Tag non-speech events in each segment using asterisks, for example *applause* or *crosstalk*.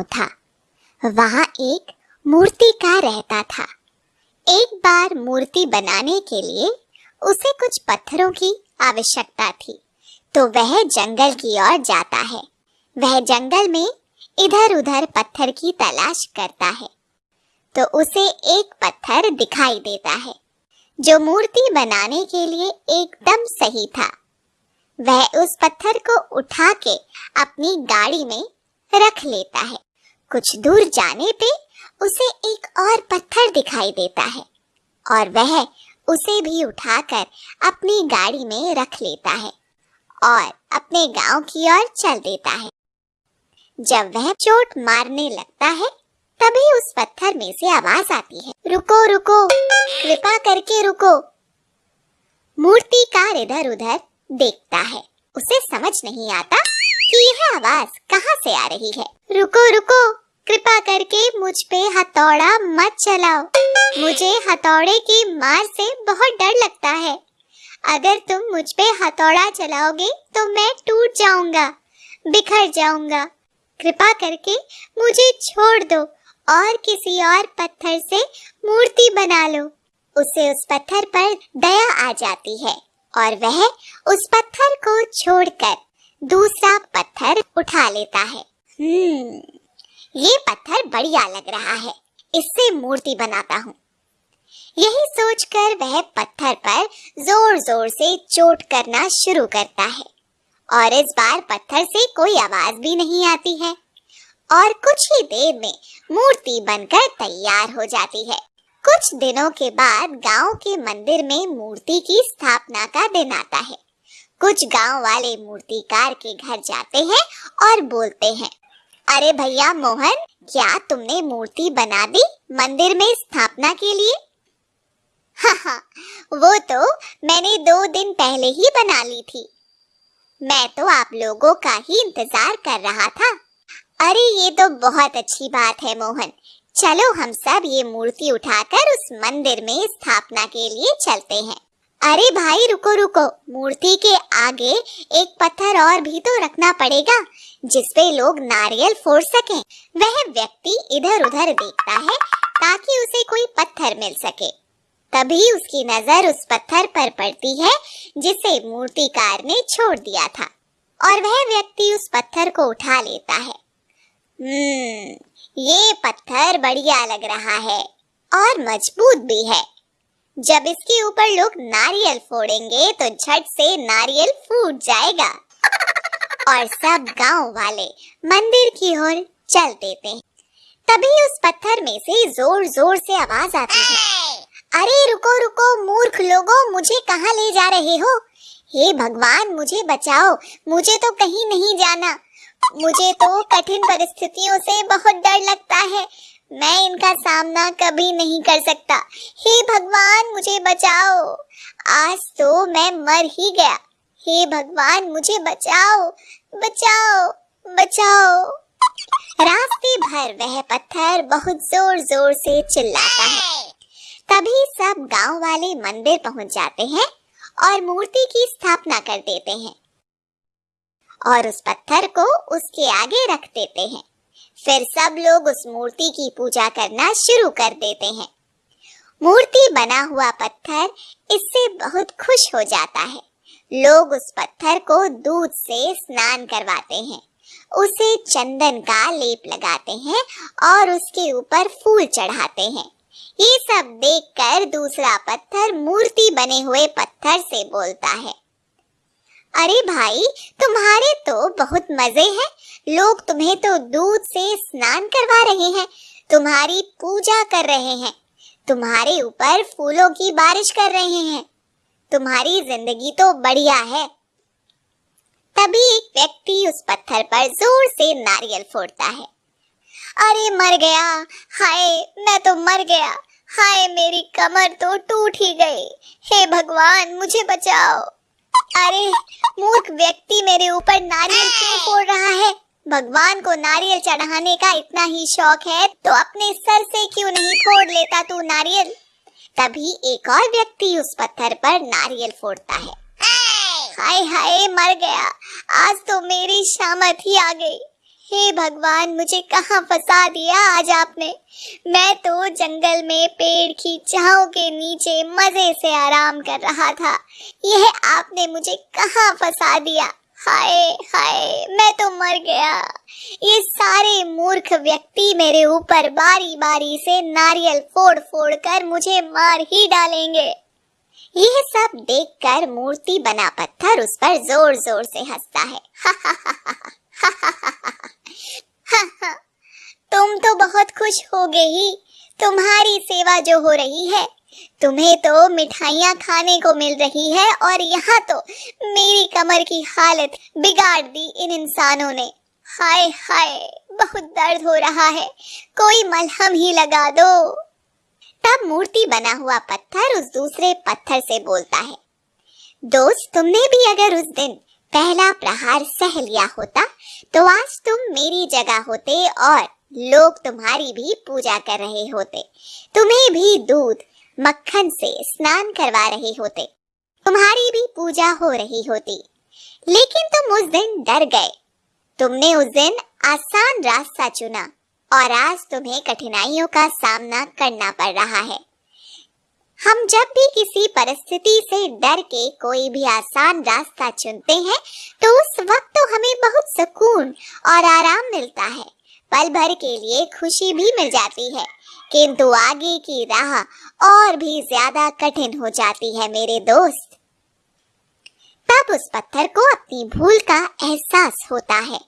गाँव था। वहाँ एक मूर्तिकार रहता था। एक बार मूर्ति बनाने के लिए उसे कुछ पत्थरों की आवश्यकता थी तो वह जंगल की ओर जाता है। वह जंगल में इधर उधर पत्थर की तलाश करता है तो उसे एक पत्थर दिखाई देता है, जो मूर्ति बनाने के लिए एकदम सही था। वह उस पत्थर को उठा के अपनी गाड़ी में रख लेता है। कुछ दूर जाने पे उसे एक और पत्थर दिखाई देता है और वह उसे भी उठाकर अपनी गाड़ी में रख लेता है और अपने गाँव की ओर चल देता है। जब वह चोट मारने लगता है, तभी उस पत्थर में से आवाज़ आती है। रुको रुको, कृपा करके रुको। मूर्तिकार इधर उधर देखता है। उसे समझ नहीं आता कि यह आवाज़ कहाँ से आ रही है। रुको रुको कृपा करके मुझ पे हथौड़ा मत चलाओ। मुझे हथौड़े की मार से बहुत डर लगता है। अगर तुम मुझ पे हथौड़ा चलाओगे तो मैं टूट जाऊँगा, बिखर जाऊँगा। कृपा करके मुझे छोड़ दो और किसी और पत्थर से मूर्ति बना लो। उसे उस पत्थर पर दया आ जाती है और वह उस पत्थर को छोड़कर दूसरा पत्थर उठा लेता है। हम्म। ये पत्थर बढ़िया लग रहा है, इससे मूर्ति बनाता हूँ। यही सोचकर वह पत्थर पर ज़ोर ज़ोर से चोट करना शुरू करता है, और इस बार पत्थर से कोई आवाज़ भी नहीं आती है, और कुछ ही देर में मूर्ति बनकर तैयार हो जाती है। कुछ दिनों के बाद गाँव के मंदिर में मूर्ति की स्थापना का दिन आता है। कुछ गाँव वाले मूर्तिकार के घर जाते हैं और बोलते हैं अरे भैया मोहन, क्या तुमने मूर्ति बना दी मंदिर में स्थापना के लिए? हाँ हाँ वो तो मैंने दो दिन पहले ही बना ली थी। मैं तो आप लोगों का ही इंतज़ार कर रहा था। अरे, ये तो बहुत अच्छी बात है मोहन। चलो हम सब ये मूर्ति उठाकर उस मंदिर में स्थापना के लिए चलते हैं। अरे भाई, रुको रुको। मूर्ति के आगे एक पत्थर और भी तो रखना पड़ेगा जिसपे लोग नारियल फोड़ सकें। वह व्यक्ति इधर उधर देखता है, ताकि उसे कोई पत्थर मिल सके। तभी उसकी नज़र उस पत्थर पर पड़ती है, जिसे मूर्तिकार ने छोड़ दिया था। और वह व्यक्ति उस पत्थर को उठा लेता है। हम्म ये पत्थर बढ़िया लग रहा है, और मज़बूत भी है। जब इसके ऊपर लोग नारियल फोड़ेंगे तो झट से नारियल फूट जाएगा। और सब गाँव वाले मंदिर की ओर चल देते हैं। तभी उस पत्थर में से ज़ोर ज़ोर से आवाज़ आती है। अरे रुको रुको, मूर्ख लोगों, मुझे कहाँ ले जा रहे हो? हे भगवान, मुझे बचाओ। मुझे तो कहीं नहीं जाना। मुझे तो कठिन परिस्थितियों से बहुत डर लगता है। मैं इनका सामना कभी नहीं कर सकता। हे भगवान, मुझे बचाओ। आज तो मैं मर ही गया। हे भगवान, मुझे बचाओ। बचाओ बचाओ। रास्ते भर वह पत्थर बहुत ज़ोर ज़ोर से चिल्लाता है। तभी सब गाँव वाले मंदिर पहुँच जाते हैं और मूर्ति की स्थापना कर देते हैं और उस पत्थर को उसके आगे रख देते हैं। फिर सब लोग उस मूर्ति की पूजा करना शुरू कर देते हैं। मूर्ति बना हुआ पत्थर इससे बहुत खुश हो जाता है। लोग उस पत्थर को दूध से स्नान करवाते हैं। उसे चंदन का लेप लगाते हैं और उसके ऊपर फूल चढ़ाते हैं। ये सब देखकर दूसरा पत्थर मूर्ति बने हुए पत्थर से बोलता है। अरे भाई, तुम्हारे तो बहुत मज़े हैं। लोग तुम्हें तो दूध से स्नान करवा रहे हैं, तुम्हारी पूजा कर रहे हैं, तुम्हारे ऊपर फूलों की बारिश कर रहे हैं। तुम्हारी ज़िंदगी तो बढ़िया है। तभी एक व्यक्ति उस पत्थर पर ज़ोर से नारियल फोड़ता है। अरे मर गया, हाय, मैं तो मर गया, हाय, मेरी कमर तो टूट ही गई। हे भगवान, मुझे बचाओ। अरे, मूर्ख व्यक्ति मेरे ऊपर नारियल क्यों फोड़ रहा है? भगवान को नारियल चढ़ाने का इतना ही शौक है तो अपने सर से क्यों नहीं फोड़ लेता तू नारियल? तभी एक और व्यक्ति उस पत्थर पर नारियल फोड़ता है। हाय हाय, मर गया। आज तो मेरी शामत ही आ गई। हे भगवान, मुझे कहाँ फंसा दिया आज आपने? मैं तो जंगल में पेड़ की छाओ के नीचे मज़े से आराम कर रहा था। यह आपने मुझे कहाँ फंसा दिया? हाय हाय, मैं तो मर गया। ये सारे मूर्ख व्यक्ति मेरे ऊपर बारी बारी से नारियल फोड़ फोड़ कर मुझे मार ही डालेंगे। यह सब देखकर मूर्ति बना पत्थर उस पर ज़ोर ज़ोर से हंसता है। *laughs* तुम तो बहुत खुश हो। गई तुम्हारी सेवा जो हो रही है, तुम्हें तो मिठाइयाँ खाने को मिल रही है और यहाँ तो मेरी कमर की हालत बिगाड़ दी इन इंसानों ने। हाय हाय, बहुत दर्द हो रहा है। कोई मलहम ही लगा दो। तब मूर्ति बना हुआ पत्थर उस दूसरे पत्थर से बोलता है, दोस्त, तुमने भी अगर उस दिन पहला प्रहार सह लिया होता तो आज तुम मेरी जगह होते और लोग तुम्हारी भी पूजा कर रहे होते। तुम्हें भी दूध, मक्खन से स्नान करवा रहे होते। तुम्हारी भी पूजा हो रही होती। लेकिन तुम उस दिन डर गए। तुमने उस दिन आसान रास्ता चुना और आज तुम्हें कठिनाइयों का सामना करना पड़ रहा है। हम जब भी किसी परिस्थिति से डर के कोई भी आसान रास्ता चुनते हैं तो उस वक्त तो हमें बहुत सुकून और आराम मिलता है। पल भर के लिए खुशी भी मिल जाती है, किंतु आगे की राह और भी ज़्यादा कठिन हो जाती है मेरे दोस्त। तब उस पत्थर को अपनी भूल का एहसास होता है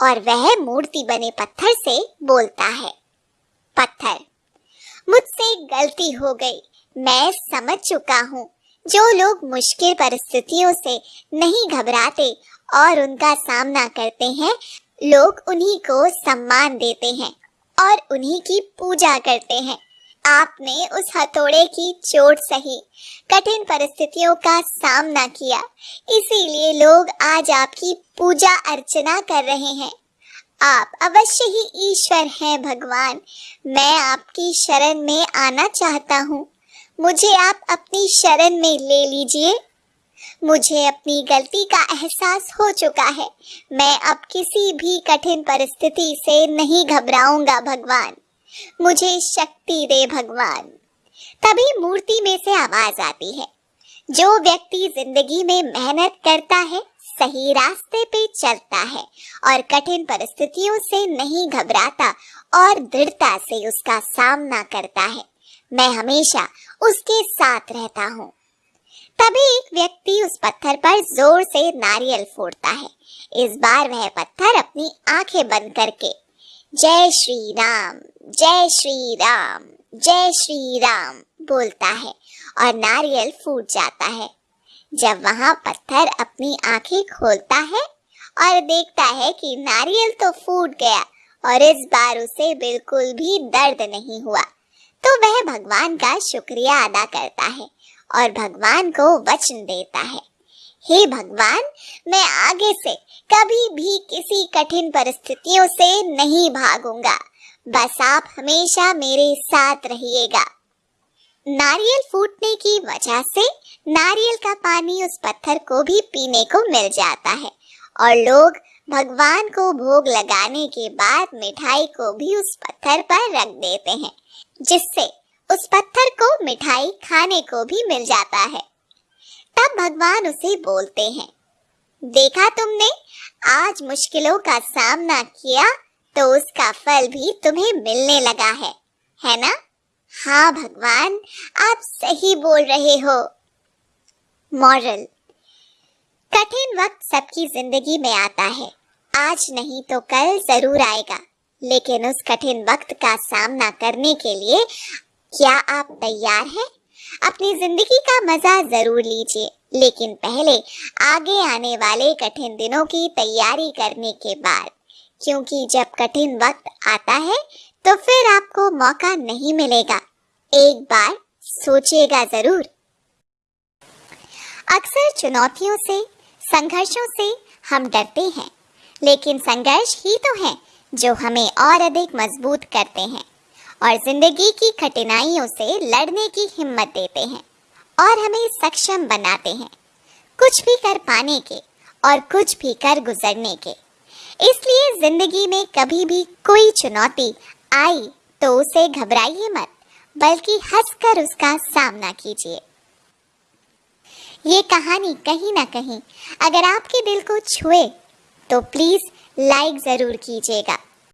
और वह मूर्ति बने पत्थर से बोलता है, पत्थर, मुझसे गलती हो गई। मैं समझ चुका हूँ। जो लोग मुश्किल परिस्थितियों से नहीं घबराते और उनका सामना करते हैं, लोग उन्हीं को सम्मान देते हैं और उन्हीं की पूजा करते हैं। आपने उस हथौड़े की चोट सही, कठिन परिस्थितियों का सामना किया। इसीलिए लोग आज आपकी पूजा अर्चना कर रहे हैं। आप अवश्य ही ईश्वर हैं भगवान। मैं आपकी शरण में आना चाहता हूँ। मुझे आप अपनी शरण में ले लीजिए। मुझे अपनी गलती का एहसास हो चुका है। मैं अब किसी भी कठिन परिस्थिति से नहीं घबराऊँगा, भगवान। मुझे शक्ति दे, भगवान। तभी मूर्ति में से आवाज़ आती है। जो व्यक्ति ज़िंदगी में मेहनत करता है, सही रास्ते पे चलता है और कठिन परिस्थितियों से नहीं घबराता और दृढ़ता से उसका सामना करता है। मैं हमेशा उसके साथ रहता हूँ। तभी एक व्यक्ति उस पत्थर पर ज़ोर से नारियल फोड़ता है। इस बार वह पत्थर अपनी आँखें बंद करके, जय श्री राम जय श्री राम जय श्री राम बोलता है और नारियल फूट जाता है। जब वहाँ पत्थर अपनी आँखें खोलता है और देखता है कि नारियल तो फूट गया और इस बार उसे बिल्कुल भी दर्द नहीं हुआ वह भगवान का शुक्रिया अदा करता है और भगवान को वचन देता है। हे भगवान, मैं आगे से कभी भी किसी कठिन परिस्थितियों से नहीं भागूँगा। बस आप हमेशा मेरे साथ रहिएगा। नारियल फूटने की वजह से नारियल का पानी उस पत्थर को भी पीने को मिल जाता है और लोग भगवान को भोग लगाने के बाद मिठाई को भी उस पत्थर पर रख देते हैं। जिससे उस पत्थर को मिठाई खाने को भी मिल जाता है। तब भगवान उसे बोलते हैं, देखा तुमने, आज मुश्किलों का सामना किया तो उसका फल भी तुम्हें मिलने लगा है है ना? हाँ भगवान, आप सही बोल रहे हो। मॉरल, कठिन वक्त सबकी ज़िंदगी में आता है, आज नहीं तो कल ज़रूर आएगा। लेकिन उस कठिन वक्त का सामना करने के लिए क्या आप तैयार हैं? अपनी ज़िंदगी का मज़ा ज़रूर लीजिए, लेकिन पहले आगे आने वाले कठिन दिनों की तैयारी करने के बाद। क्योंकि जब कठिन वक्त आता है तो फिर आपको मौका नहीं मिलेगा। एक बार सोचिएगा ज़रूर। अक्सर चुनौतियों से, संघर्षों से हम डरते हैं, लेकिन संघर्ष ही तो है। जो हमें और अधिक मज़बूत करते हैं और ज़िंदगी की कठिनाइयों से लड़ने की हिम्मत देते हैं और हमें सक्षम बनाते हैं कुछ भी कर पाने के और कुछ भी कर गुजरने के। इसलिए ज़िंदगी में कभी भी कोई चुनौती आई तो उसे घबराइए मत, बल्कि हंसकर उसका सामना कीजिए। ये कहानी कहीं ना कहीं अगर आपके दिल को छुए तो प्लीज़ लाइक ज़रूर कीजिएगा।